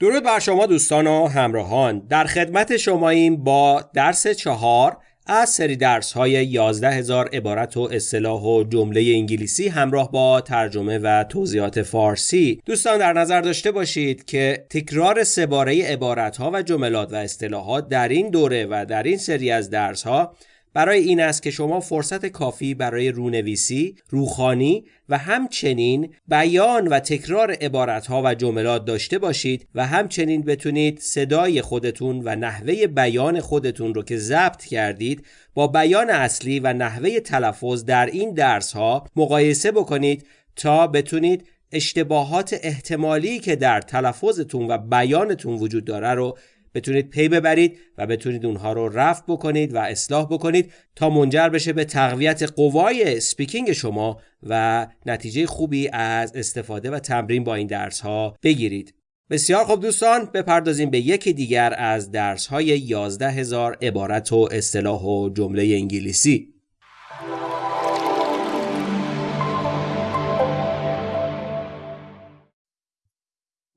درود بر شما دوستان و همراهان. در خدمت شماییم با درس چهار از سری درس های 11 هزار عبارت و اصطلاح و جمله انگلیسی همراه با ترجمه و توضیحات فارسی. دوستان در نظر داشته باشید که تکرار سباره عبارت ها و جملات و اصطلاحات در این دوره و در این سری از درس ها برای این است که شما فرصت کافی برای رونویسی، روخانی و همچنین بیان و تکرار عبارتها و جملات داشته باشید و همچنین بتونید صدای خودتون و نحوه بیان خودتون رو که ضبط کردید با بیان اصلی و نحوه تلفظ در این درس ها مقایسه بکنید تا بتونید اشتباهات احتمالی که در تلفظتون و بیانتون وجود داره رو بتونید پی ببرید و بتونید اونها رو رفع بکنید و اصلاح بکنید تا منجر بشه به تقویت قوای speaking شما و نتیجه خوبی از استفاده و تمرین با این درس ها بگیرید. بسیار خوب دوستان بپردازیم به یکی دیگر از درس های 11 هزار عبارت و اصطلاح و جمله انگلیسی.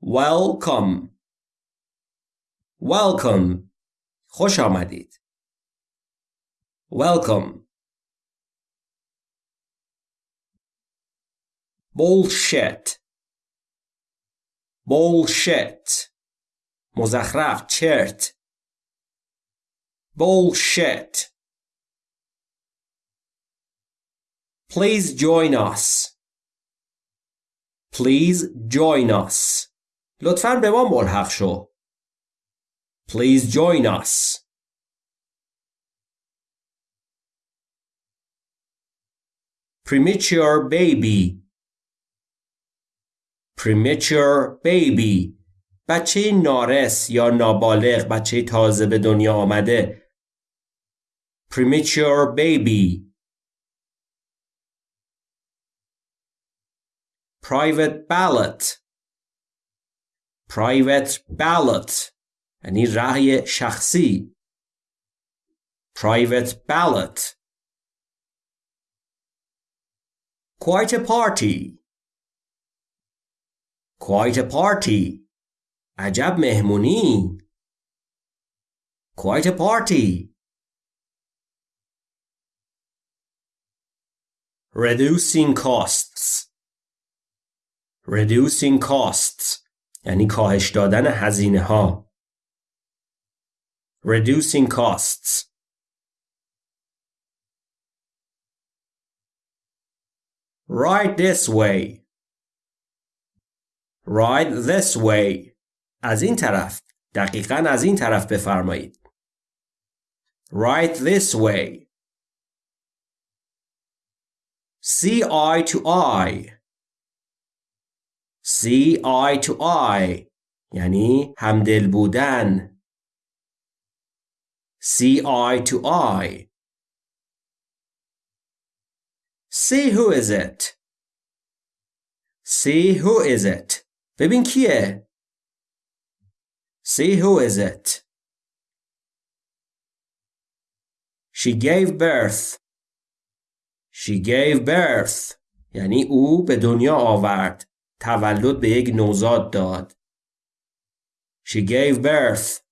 Welcome. Welcome خوش آمدید Welcome Bullshit Bullshit مزخرف چرت Bullshit Please join us Please join us لطفاً به ما ملحق شو Please join us. Premature baby. Premature baby. بچه نارس یا نابالغ بچه تازه به دنیا آمده. Premature baby. Private ballot. Private ballot. یعنی رأی شخصی private ballot quite a party quite a party عجب مهمونی quite a party reducing costs reducing costs یعنی کاهش دادن هزینه ها Reducing costs. Right this way. Right this way. از این طرف. دقیقا از این طرف بفرمایید. Right this way. See eye to eye. See eye to eye. یعنی همدل بودن. See eye to eye. See who is it? See who is it? ببین کیه؟ See who is it? She gave birth. She gave birth. یعنی او به دنیا آورد. تولد به یک نوزاد داد. She gave birth.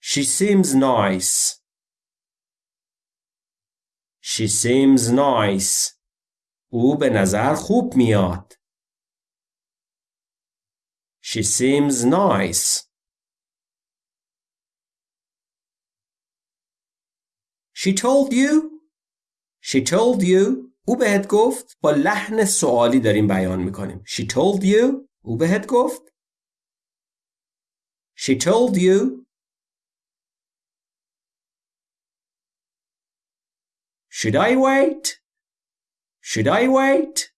She seems nice. She seems nice. او به نظر خوب میاد. She seems nice. She told you? She told you? او بهت گفت با لحن سوالی داریم بیان می‌کنیم. She told you? او بهت گفت؟ She told you? Should I wait? Should I wait?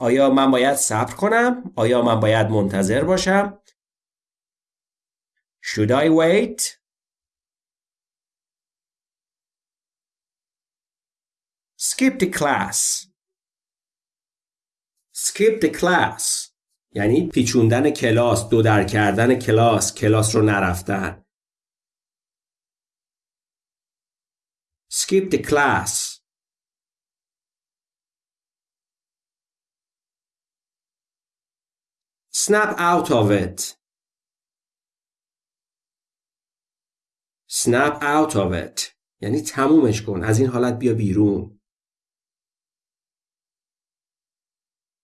آیا من باید صبر کنم؟ آیا من باید منتظر باشم؟ Should I wait? Skip the class. Skip the class. یعنی پیچوندن کلاس، دو در کردن کلاس، کلاس رو نرفتن. Skip the class. Snap out of it. Snap out of it. یعنی تمومش کن. از این حالت بیا بیرون.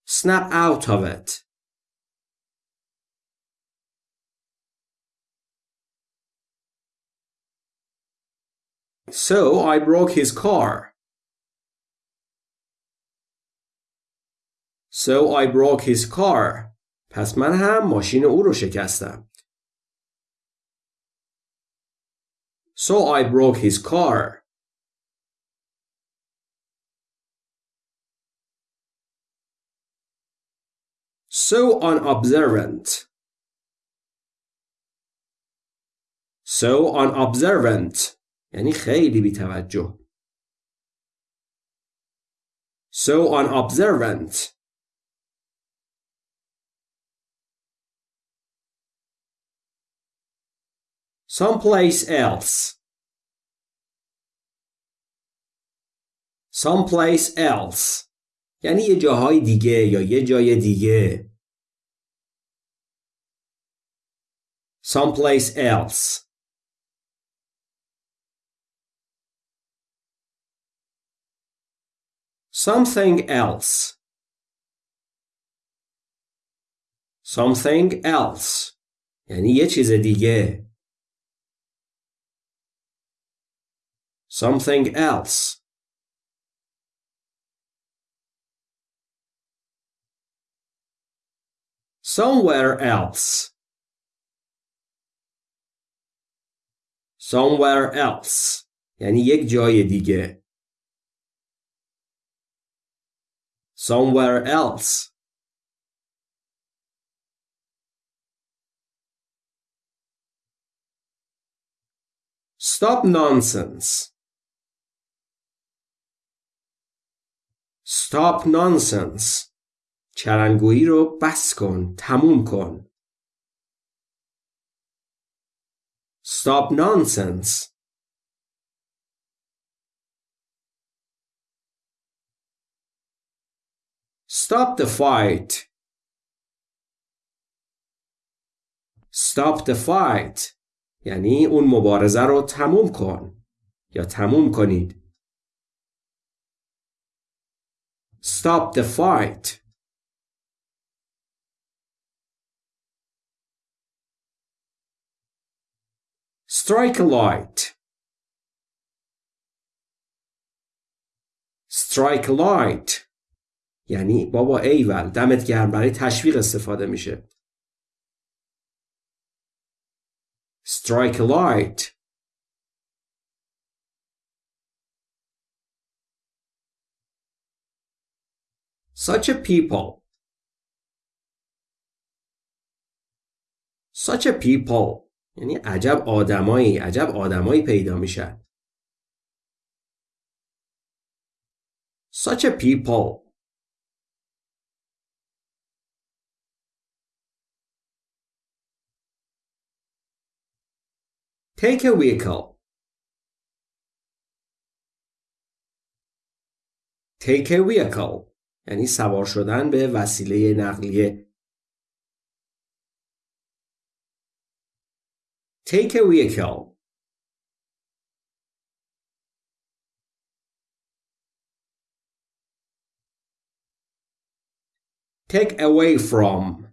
Snap out of it. So I broke his car. So I broke his car. پس من هم ماشین او رو شکستم. So I broke his car. So unobservant. So unobservant. یعنی خیلی بیتوجه. So unobservant. Someplace else. Someplace else. یعنی یه جاهای دیگه یا یه جای دیگه. Someplace else. Something else. Something else. یعنی یه چیز دیگه. Something else. Somewhere else. Somewhere else. یعنی یک جای دیگه. Somewhere else. Stop nonsense. Stop nonsense. چرنگویی رو بس کن. تموم کن. Stop nonsense. Stop the fight. Stop the fight. یعنی اون مبارزه رو تموم کن یا تموم کنید. Stop the fight. Strike a light. Strike a light. یعنی بابا ایول دمت گرم برای تشویق استفاده میشه. Strike a light. Such a people. Such a people. یعنی عجب آدمایی عجب آدمایی پیدا میشن. Such a people. Take a vehicle. Take a vehicle. یعنی سوار شدن به وسیله نقلیه. Take a vehicle. Take away from.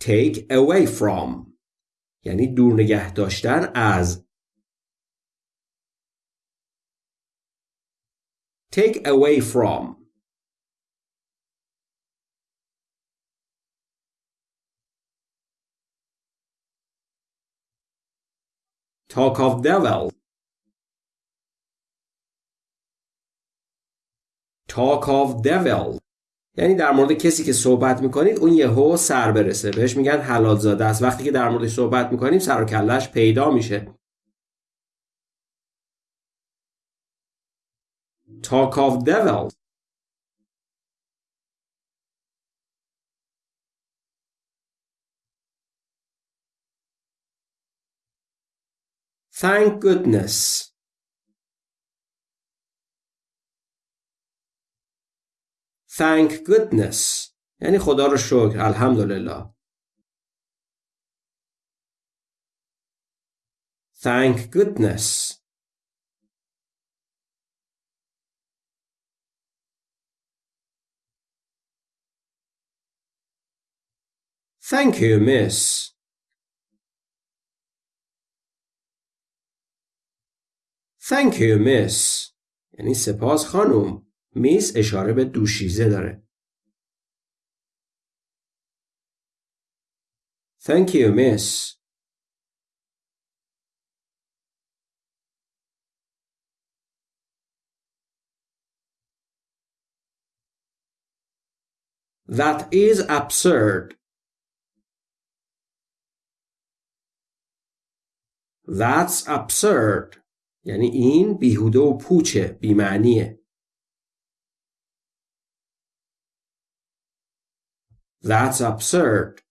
Take away from. یعنی دور نگه داشتن از. Take away from. Talk of devil. Talk of devil. یعنی در مورد کسی که صحبت می‌کنید اون یهو سر برسه بهش میگن حلال زاده است وقتی که در موردش صحبت می‌کنیم سر و کلش پیدا میشه Talk of devil Thank goodness Thank goodness یعنی خدا رو شکر الحمدلله Thank goodness Thank you, miss. Thank you, miss. یعنی سپاس خانم. میس اشاره به دوشیزه داره. Thank you, miss. That is absurd. That's absurd. یعنی این بیهوده و پوچه بیمعنیه. That's absurd.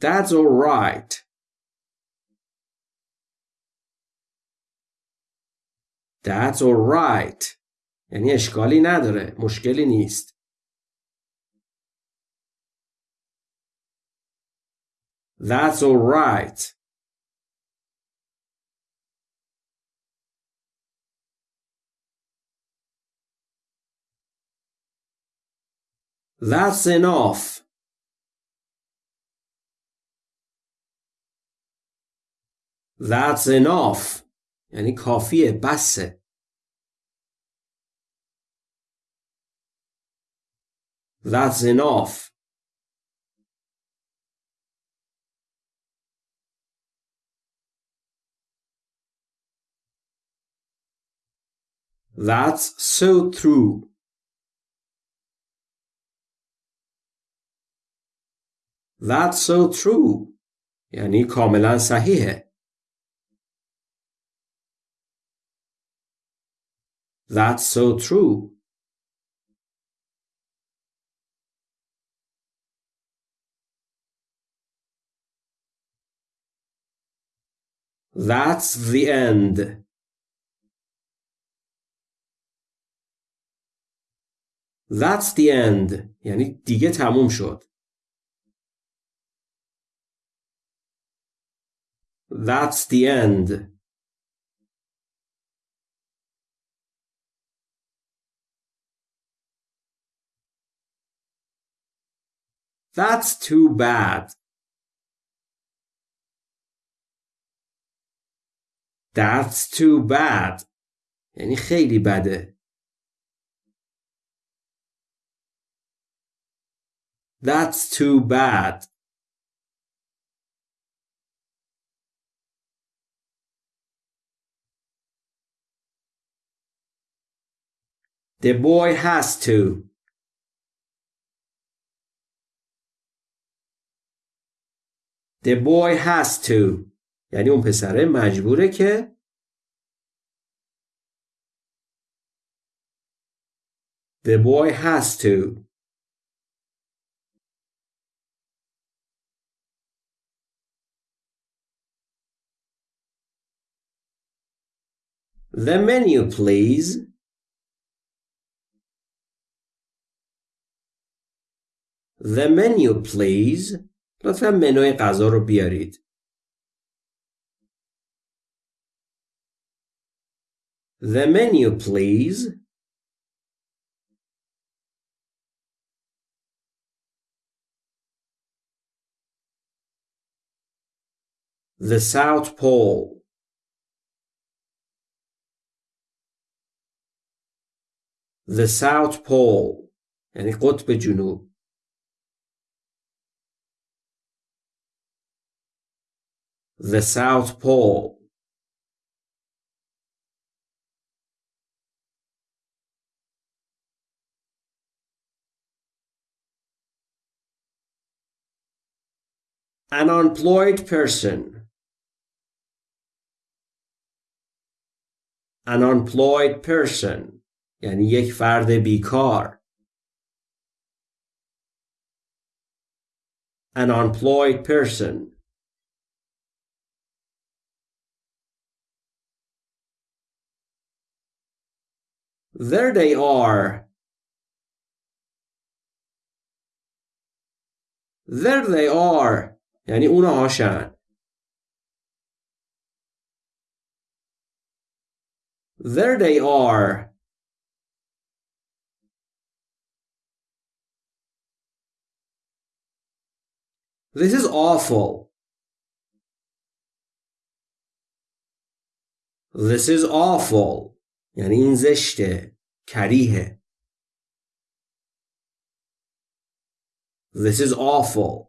That's all right. That's all right. یعنی اشکالی نداره. مشکلی نیست. That's all right. That's enough. That's enough. یعنی کافیه بسه. That's enough. That's so true. That's so true. یعنی کاملا صحیحه. That's so true. That's the end. That's the end. یعنی دیگه تموم شد. That's the end. That's too bad. That's too bad. یعنی خیلی بده. That's too bad. The boy has to. The boy has to. یعنی اون پسره مجبوره که The boy has to. The menu, please. The menu, please. لطفا منوی غذا رو بیارید. The menu, please. The South Pole. The South Pole یعنی قطب جنوب The South Pole an unemployed person an unemployed person یعنی یک فرد بیکار an unemployed person There they are. There they are. یعنی اونا هاشن. There they are. This is awful. This is awful. یعنی این زشته. کریه. This is awful.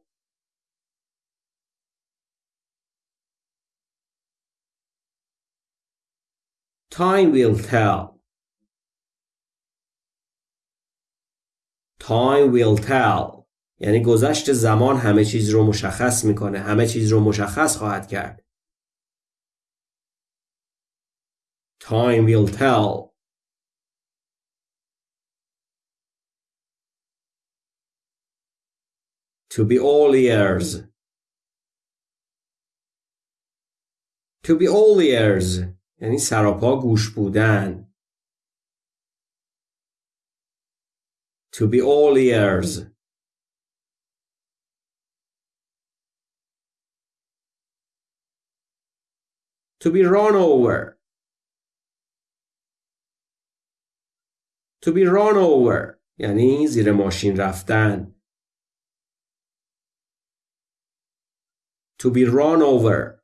Time will tell. Time will tell. یعنی گذشت زمان همه چیز رو مشخص می‌کنه. همه چیز رو مشخص خواهد کرد. Time will tell. To be all ears. To be all ears یعنی سراپا گوش بودن. To be all ears. To be run over. To be run over یعنی زیر ماشین رفتن. To be run over.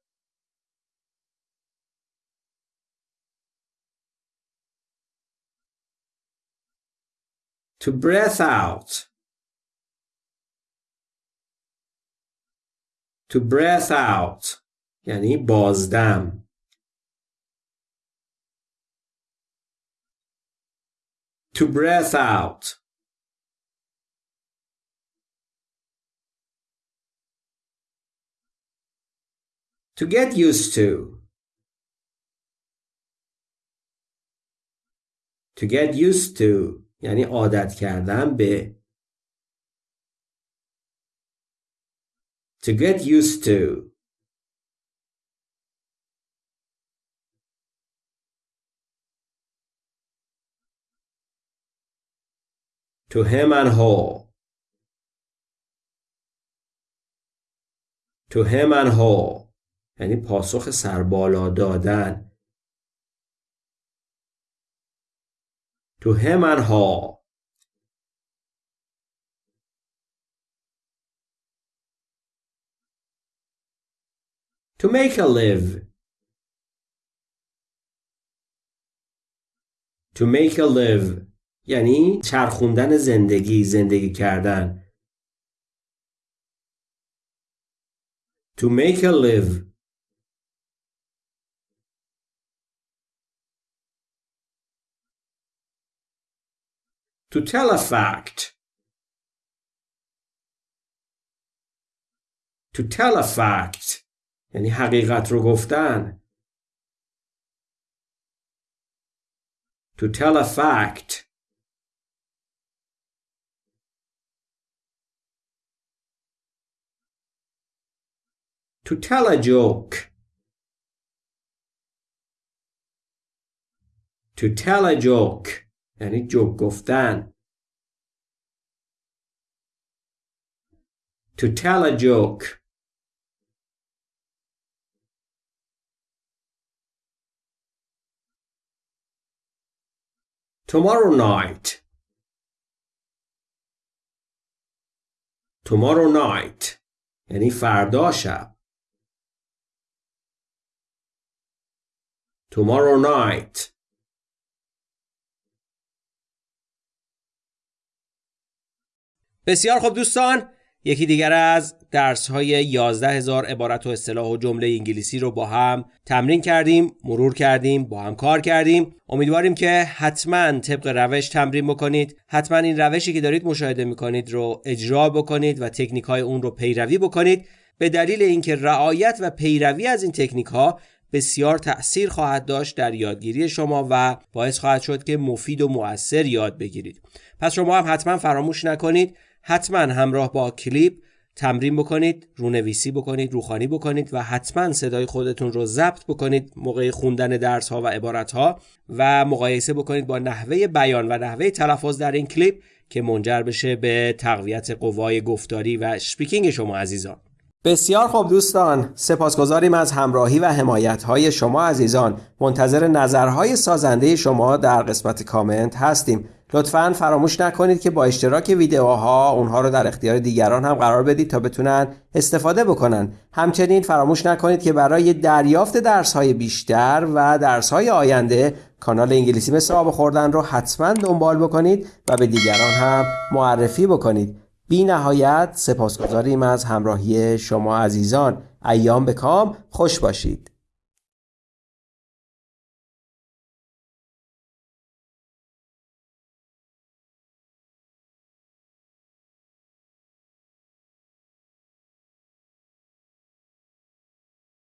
To breath out. To breath out یعنی بازدم. To breath out. To get used to. To get used to یعنی عادت کردن به To get used to To him and her To him and her یعنی پاسخ سربالا دادن To him and her To make a live To make a live یعنی چرخوندن زندگی زندگی کردن To make a live To tell a fact. To tell a fact یعنی حقیقت رو گفتن. To tell a fact. To tell a joke. To tell a joke یعنی جوک گفتن To tell a joke Tomorrow night Tomorrow night یعنی فردا شب Tomorrow night بسیار خوب دوستان یکی دیگر از درس های 11 هزار عبارت و اصطلاح و جمله انگلیسی رو با هم تمرین کردیم مرور کردیم با هم کار کردیم. امیدواریم که حتما طبق روش تمرین بکنید. حتما این روشی که دارید مشاهده می‌کنید رو اجرا بکنید و تکنیک های اون رو پیروی بکنید. به دلیل اینکه رعایت و پیروی از این تکنیک ها بسیار تأثیر خواهد داشت در یادگیری شما و باعث خواهد شد که مفید و مؤثر یاد بگیرید. پس شما هم حتما فراموش نکنید حتما همراه با کلیپ تمرین بکنید رونویسی بکنید روخانی بکنید و حتما صدای خودتون رو ضبط بکنید موقع خوندن درس ها و عبارت ها و مقایسه بکنید با نحوه بیان و نحوه تلفظ در این کلیپ که منجر بشه به تقویت قوای گفتاری و speaking شما عزیزان. بسیار خوب دوستان سپاسگزاریم از همراهی و حمایت های شما عزیزان. منتظر نظرهای سازنده شما در قسمت کامنت هستیم. لطفا فراموش نکنید که با اشتراک ویدیوها اونها رو در اختیار دیگران هم قرار بدید تا بتونن استفاده بکنن. همچنین فراموش نکنید که برای دریافت درس های بیشتر و درس های آینده کانال انگلیسی مثل آب خوردن رو حتما دنبال بکنید و به دیگران هم معرفی بکنید. بی نهایت سپاسگزاریم از همراهی شما عزیزان. ایام به کام. خوش باشید.